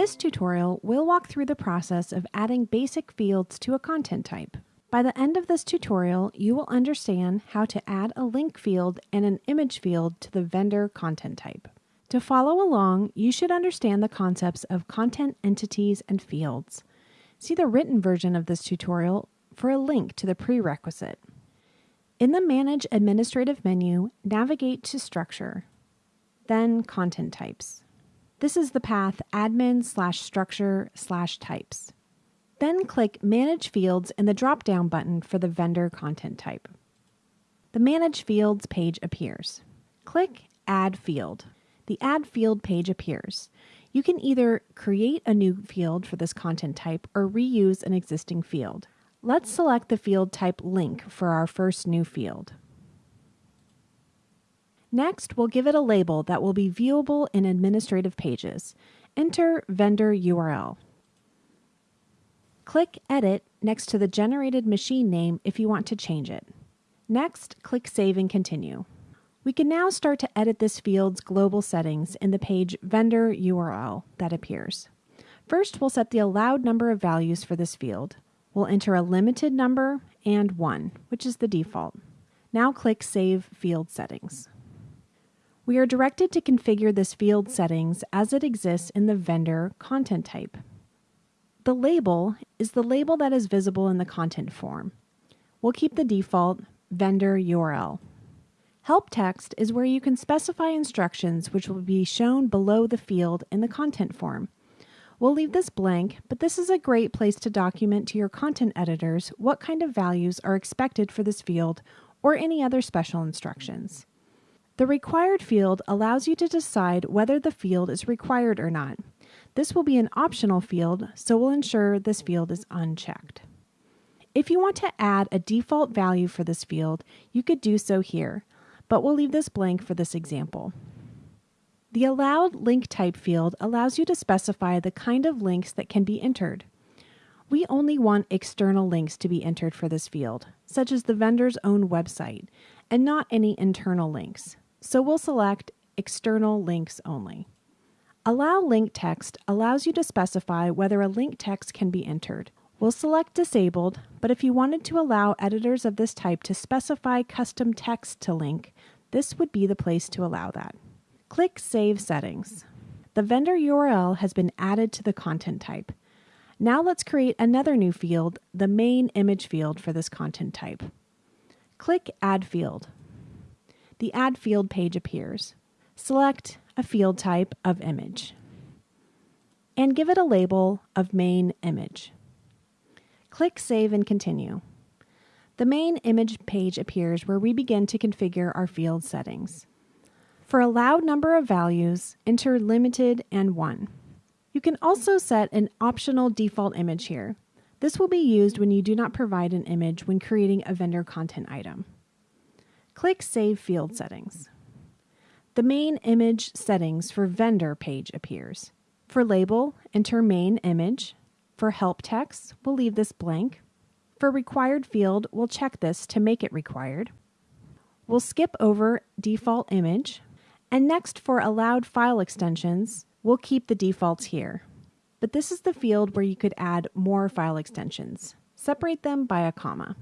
this tutorial, we'll walk through the process of adding basic fields to a content type. By the end of this tutorial, you will understand how to add a link field and an image field to the vendor content type. To follow along, you should understand the concepts of content entities and fields. See the written version of this tutorial for a link to the prerequisite. In the Manage Administrative menu, navigate to Structure, then Content Types. This is the path admin slash structure slash types. Then click Manage Fields in the drop-down button for the vendor content type. The Manage Fields page appears. Click Add Field. The Add Field page appears. You can either create a new field for this content type or reuse an existing field. Let's select the field type link for our first new field. Next, we'll give it a label that will be viewable in administrative pages. Enter vendor URL. Click Edit next to the generated machine name if you want to change it. Next, click Save and Continue. We can now start to edit this field's global settings in the page Vendor URL that appears. First, we'll set the allowed number of values for this field. We'll enter a limited number and 1, which is the default. Now click Save Field Settings. We are directed to configure this field settings as it exists in the vendor content type. The label is the label that is visible in the content form. We'll keep the default vendor URL. Help text is where you can specify instructions which will be shown below the field in the content form. We'll leave this blank, but this is a great place to document to your content editors what kind of values are expected for this field or any other special instructions. The required field allows you to decide whether the field is required or not. This will be an optional field, so we'll ensure this field is unchecked. If you want to add a default value for this field, you could do so here, but we'll leave this blank for this example. The Allowed Link Type field allows you to specify the kind of links that can be entered. We only want external links to be entered for this field, such as the vendor's own website, and not any internal links. So we'll select External Links Only. Allow link text allows you to specify whether a link text can be entered. We'll select Disabled, but if you wanted to allow editors of this type to specify custom text to link, this would be the place to allow that. Click Save Settings. The vendor URL has been added to the content type. Now let's create another new field, the main image field for this content type. Click Add Field. The Add Field page appears. Select a field type of image and give it a label of main image. Click Save and Continue. The main image page appears where we begin to configure our field settings. For allowed number of values, enter limited and 1. You can also set an optional default image here. This will be used when you do not provide an image when creating a vendor content item. Click Save Field Settings. The main image settings for vendor page appears. For label, enter main image. For help text, we'll leave this blank. For required field, we'll check this to make it required. We'll skip over default image. And next for allowed file extensions, we'll keep the defaults here. But this is the field where you could add more file extensions. Separate them by a comma.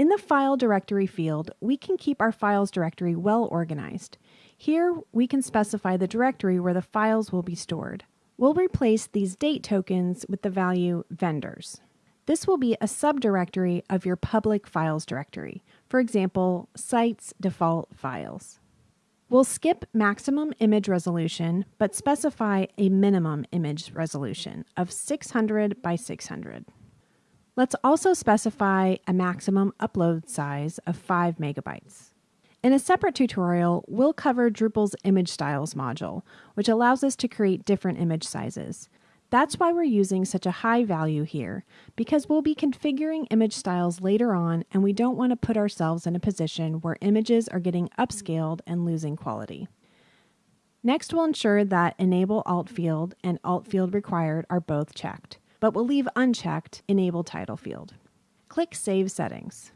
In the File Directory field, we can keep our files directory well organized. Here, we can specify the directory where the files will be stored. We'll replace these date tokens with the value vendors. This will be a subdirectory of your public files directory, for example, sites default files. We'll skip maximum image resolution, but specify a minimum image resolution of 600 by 600. Let's also specify a maximum upload size of 5 megabytes. In a separate tutorial, we'll cover Drupal's image styles module, which allows us to create different image sizes. That's why we're using such a high value here, because we'll be configuring image styles later on and we don't want to put ourselves in a position where images are getting upscaled and losing quality. Next, we'll ensure that Enable Alt Field and Alt Field Required are both checked, but we'll leave unchecked Enable Title Field. Click Save Settings.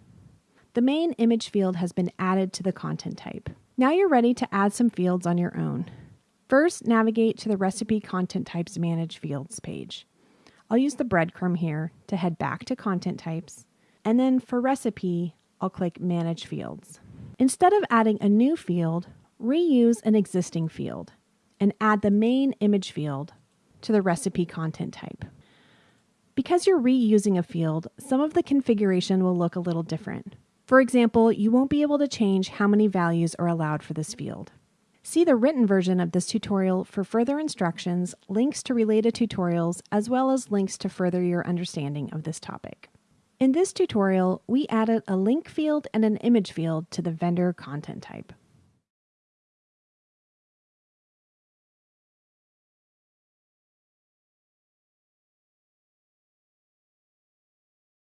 The main image field has been added to the content type. Now you're ready to add some fields on your own. First, navigate to the Recipe Content Types Manage Fields page. I'll use the breadcrumb here to head back to Content Types, and then for Recipe, I'll click Manage Fields. Instead of adding a new field, reuse an existing field and add the main image field to the recipe content type. Because you're reusing a field, some of the configuration will look a little different. For example, you won't be able to change how many values are allowed for this field. See the written version of this tutorial for further instructions, links to related tutorials, as well as links to further your understanding of this topic. In this tutorial, we added a link field and an image field to the vendor content type.